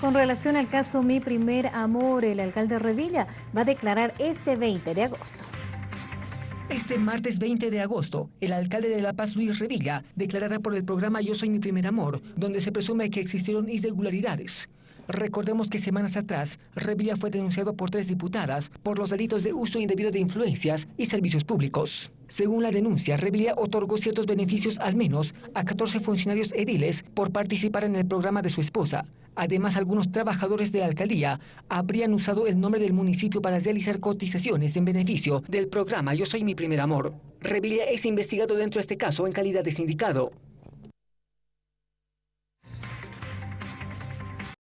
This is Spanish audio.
Con relación al caso Mi Primer Amor, el alcalde Revilla va a declarar este 20 de agosto. Este martes 20 de agosto, el alcalde de La Paz, Luis Revilla, declarará por el programa Yo Soy Mi Primer Amor, donde se presume que existieron irregularidades. Recordemos que semanas atrás, Revilla fue denunciado por tres diputadas por los delitos de uso indebido de influencias y servicios públicos. Según la denuncia, Revilla otorgó ciertos beneficios al menos a 14 funcionarios ediles por participar en el programa de su esposa. Además, algunos trabajadores de la alcaldía habrían usado el nombre del municipio para realizar cotizaciones en beneficio del programa Yo Soy Mi Primer Amor. Revilla es investigado dentro de este caso en calidad de sindicado.